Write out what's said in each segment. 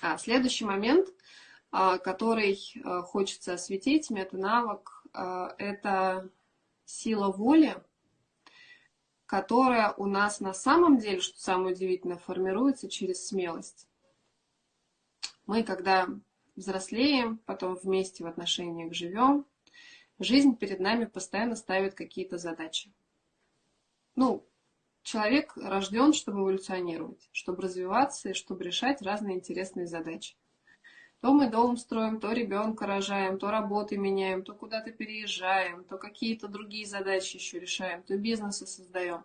А следующий момент, а, который а, хочется осветить, мета-навык, а, это сила воли, которая у нас на самом деле, что самое удивительное, формируется через смелость. Мы, когда взрослеем, потом вместе в отношениях живем, жизнь перед нами постоянно ставит какие-то задачи. Ну, человек рожден, чтобы эволюционировать, чтобы развиваться и чтобы решать разные интересные задачи. То мы дом строим, то ребенка рожаем, то работы меняем, то куда-то переезжаем, то какие-то другие задачи еще решаем, то бизнесы создаем.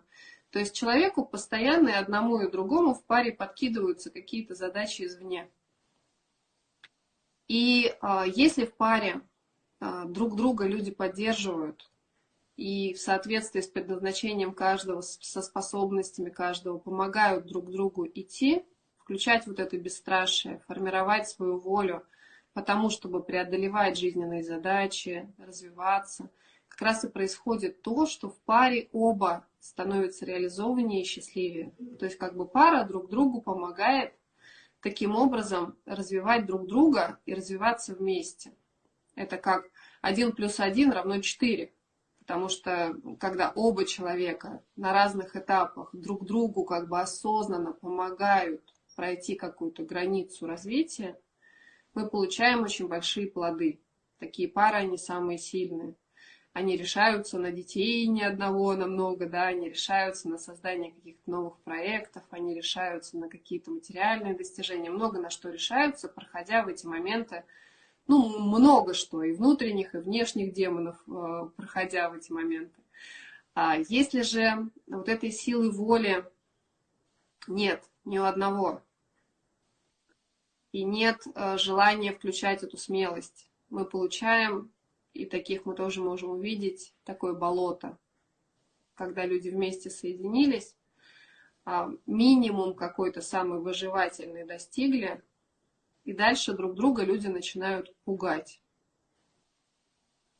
То есть человеку постоянно и одному и другому в паре подкидываются какие-то задачи извне. И а, если в паре а, друг друга люди поддерживают, и в соответствии с предназначением каждого, со способностями каждого, помогают друг другу идти, включать вот это бесстрашие, формировать свою волю, потому чтобы преодолевать жизненные задачи, развиваться, как раз и происходит то, что в паре оба становятся реализованнее и счастливее. То есть как бы пара друг другу помогает таким образом развивать друг друга и развиваться вместе. Это как один плюс один равно четыре. Потому что когда оба человека на разных этапах друг другу как бы осознанно помогают пройти какую-то границу развития, мы получаем очень большие плоды. Такие пары, они самые сильные. Они решаются на детей ни одного, на много, да, они решаются на создание каких-то новых проектов, они решаются на какие-то материальные достижения, много на что решаются, проходя в эти моменты ну, много что, и внутренних, и внешних демонов, э, проходя в эти моменты. А если же вот этой силы воли нет ни у одного, и нет э, желания включать эту смелость, мы получаем, и таких мы тоже можем увидеть, такое болото, когда люди вместе соединились, а минимум какой-то самый выживательный достигли – и дальше друг друга люди начинают пугать.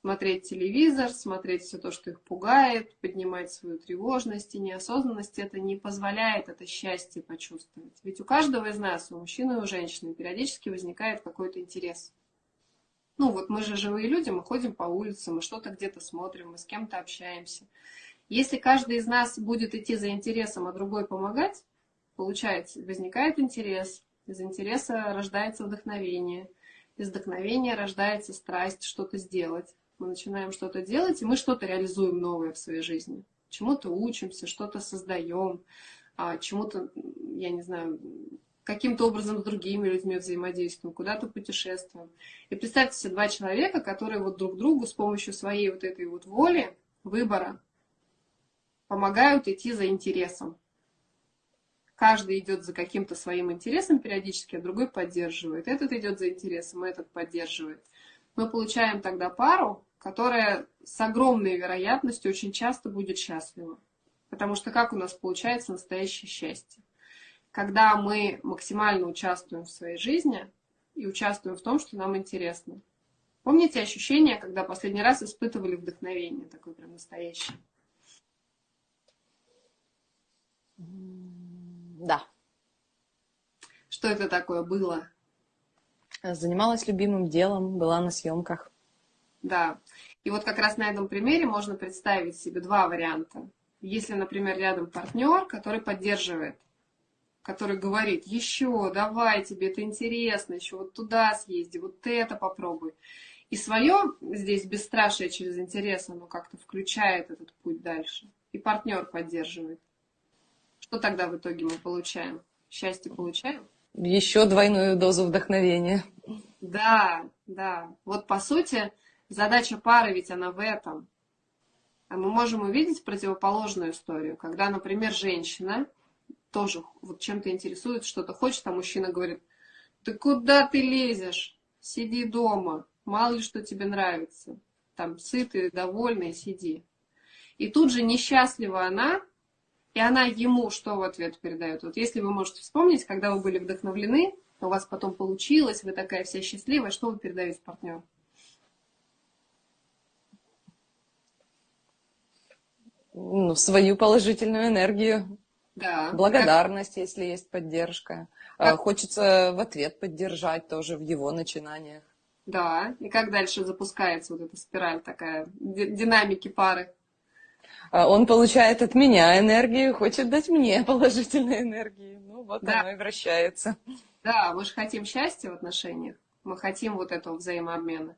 Смотреть телевизор, смотреть все то, что их пугает, поднимать свою тревожность и неосознанность, это не позволяет это счастье почувствовать. Ведь у каждого из нас, у мужчины и у женщины, периодически возникает какой-то интерес. Ну вот мы же живые люди, мы ходим по улице, мы что-то где-то смотрим, мы с кем-то общаемся. Если каждый из нас будет идти за интересом, а другой помогать, получается, возникает интерес, из интереса рождается вдохновение. Из вдохновения рождается страсть что-то сделать. Мы начинаем что-то делать, и мы что-то реализуем новое в своей жизни. Чему-то учимся, что-то создаем, а чему-то, я не знаю, каким-то образом с другими людьми взаимодействуем, куда-то путешествуем. И представьте себе два человека, которые вот друг другу с помощью своей вот этой вот воли, выбора, помогают идти за интересом каждый идет за каким-то своим интересом периодически, а другой поддерживает. Этот идет за интересом, а этот поддерживает. Мы получаем тогда пару, которая с огромной вероятностью очень часто будет счастлива. Потому что как у нас получается настоящее счастье? Когда мы максимально участвуем в своей жизни и участвуем в том, что нам интересно. Помните ощущение, когда последний раз испытывали вдохновение, такое прям настоящее? Да. Что это такое было? Занималась любимым делом, была на съемках. Да. И вот как раз на этом примере можно представить себе два варианта. Если, например, рядом партнер, который поддерживает, который говорит, еще, давай, тебе это интересно, еще вот туда съезди, вот это попробуй. И свое здесь бесстрашие через интерес, оно как-то включает этот путь дальше. И партнер поддерживает. Что тогда в итоге мы получаем? Счастье получаем? Еще двойную дозу вдохновения. Да, да. Вот по сути задача пары ведь она в этом. А мы можем увидеть противоположную историю, когда, например, женщина тоже вот чем-то интересуется, что-то хочет, а мужчина говорит, ты куда ты лезешь? Сиди дома, мало ли что тебе нравится. Там сытый, довольный, сиди. И тут же несчастлива она, и она ему что в ответ передает? Вот если вы можете вспомнить, когда вы были вдохновлены, у вас потом получилось, вы такая вся счастливая, что вы передаете партнеру? Ну, свою положительную энергию. Да. Благодарность, как... если есть поддержка. Как... Хочется в ответ поддержать тоже в его начинаниях. Да, и как дальше запускается вот эта спираль такая, динамики пары? А он получает от меня энергию, хочет дать мне положительной энергии. Ну, вот да. оно и вращается. Да, мы же хотим счастья в отношениях, мы хотим вот этого взаимообмена.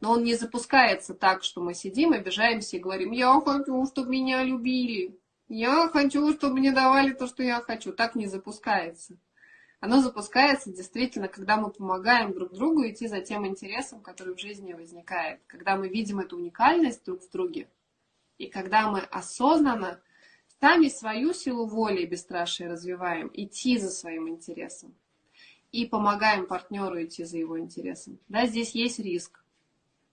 Но он не запускается так, что мы сидим, обижаемся и говорим, я хочу, чтобы меня любили, я хочу, чтобы мне давали то, что я хочу. Так не запускается. Оно запускается действительно, когда мы помогаем друг другу идти за тем интересом, который в жизни возникает. Когда мы видим эту уникальность друг в друге, и когда мы осознанно сами свою силу воли и бесстрашие развиваем, идти за своим интересом и помогаем партнеру идти за его интересом. Да, здесь есть риск.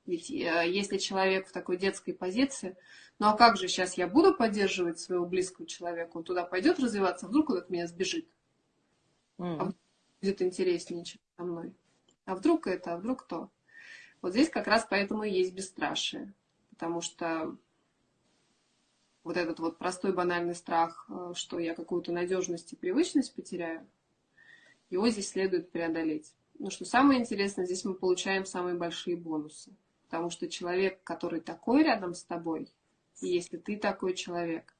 Ведь э, если человек в такой детской позиции, ну а как же сейчас я буду поддерживать своего близкого человека, он туда пойдет развиваться, а вдруг он от меня сбежит. Mm. А будет интереснее, чем со мной. А вдруг это, а вдруг то. Вот здесь как раз поэтому и есть бесстрашие. Потому что вот этот вот простой банальный страх, э, что я какую-то надежность и привычность потеряю, его здесь следует преодолеть. Но что самое интересное, здесь мы получаем самые большие бонусы. Потому что человек, который такой рядом с тобой, и если ты такой человек,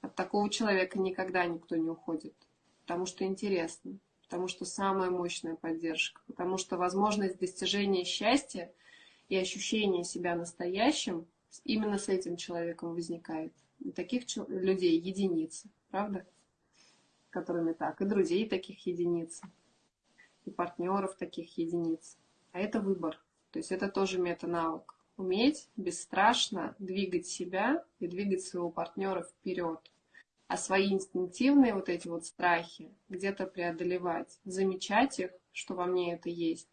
от такого человека никогда никто не уходит. Потому что интересно, потому что самая мощная поддержка, потому что возможность достижения счастья и ощущения себя настоящим именно с этим человеком возникает. Таких людей единицы, правда? Которыми так. И друзей таких единиц. И партнеров таких единиц. А это выбор. То есть это тоже мета-навык. Уметь бесстрашно двигать себя и двигать своего партнера вперед. А свои инстинктивные вот эти вот страхи где-то преодолевать. Замечать их, что во мне это есть.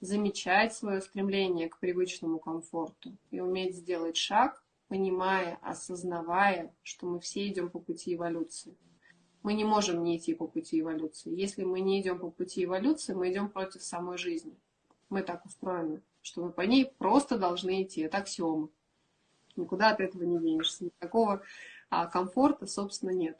Замечать свое стремление к привычному комфорту. И уметь сделать шаг понимая, осознавая, что мы все идем по пути эволюции. Мы не можем не идти по пути эволюции. Если мы не идем по пути эволюции, мы идем против самой жизни. Мы так устроены, что мы по ней просто должны идти. Это аксиома. Никуда от этого не денешься. Никакого а, комфорта, собственно, нет.